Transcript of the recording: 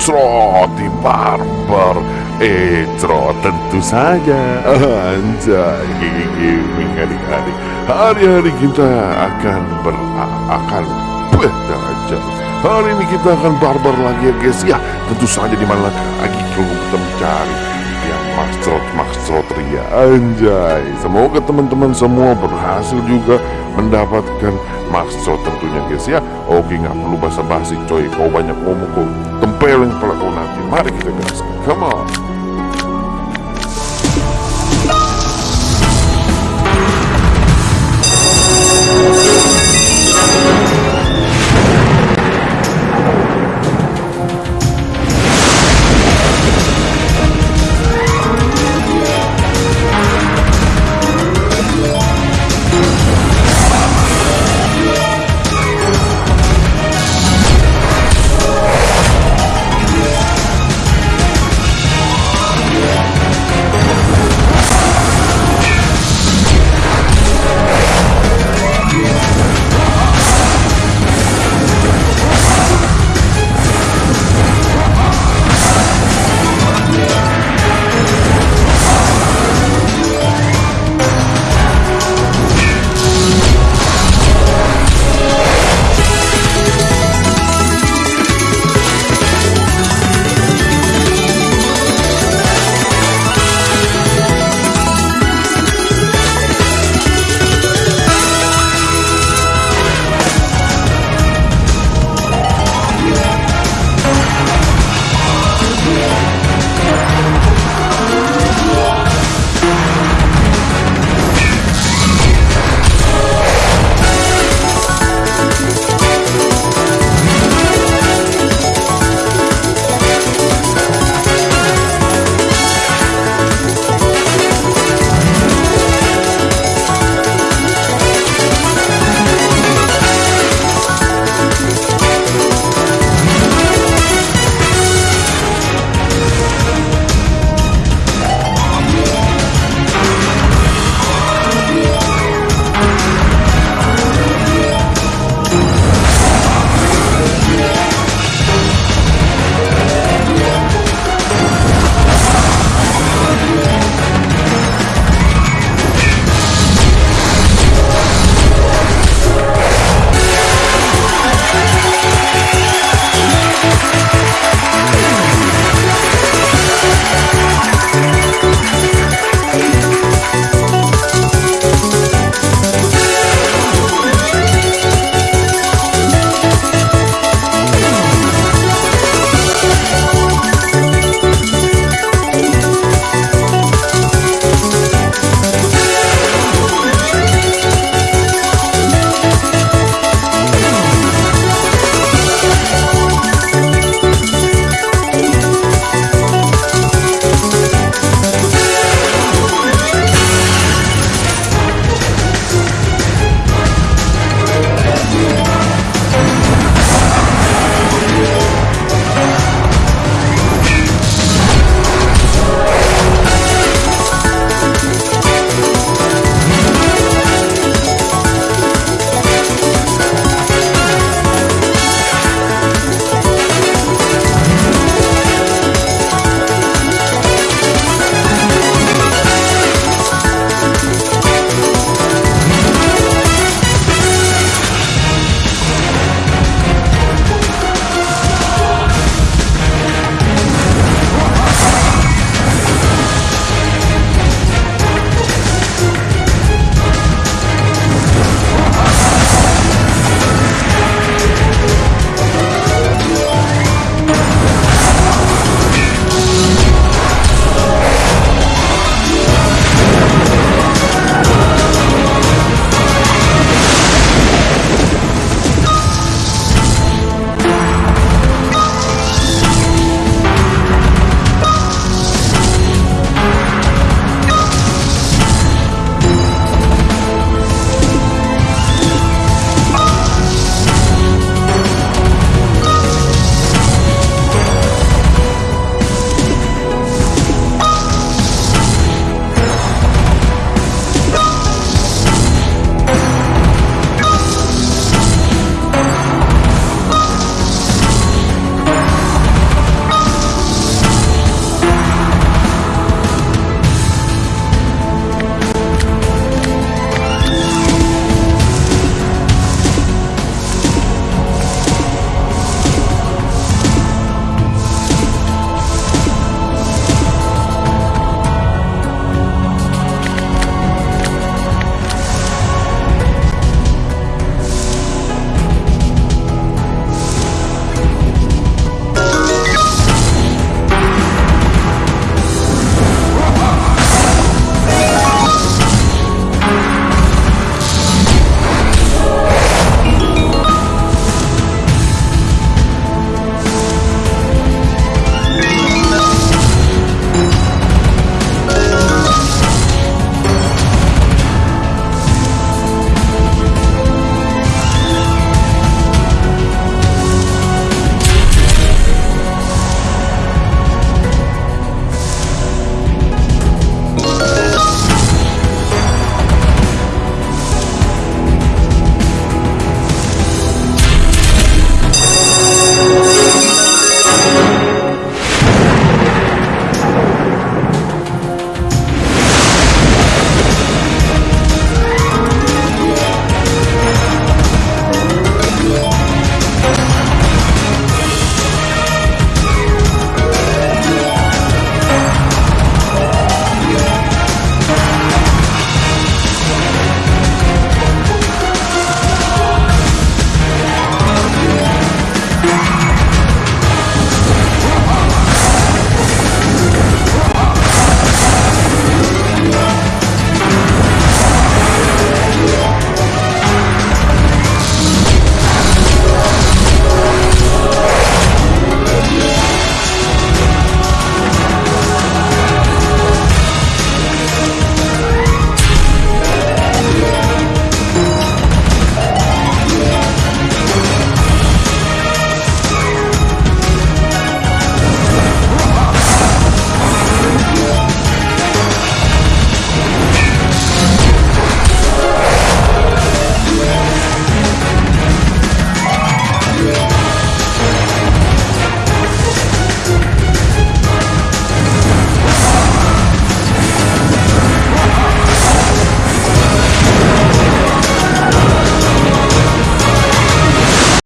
Trot di barber Etro tentu saja. Anjay. Adik-adik Hari-hari kita akan ber akan belajar Hari ini kita akan barbar lagi ya guys. Ya tentu saja di mana lagi kalau kita mencari yang Maxtrot Maxtrot Ria. Anjay. Semoga teman-teman semua berhasil juga mendapatkan Maxtrot tentunya guys ya. Oke nggak perlu basa-basi coy. Kau banyak ngomong kau tempelin kepala kau nanti Mari kita gas Come on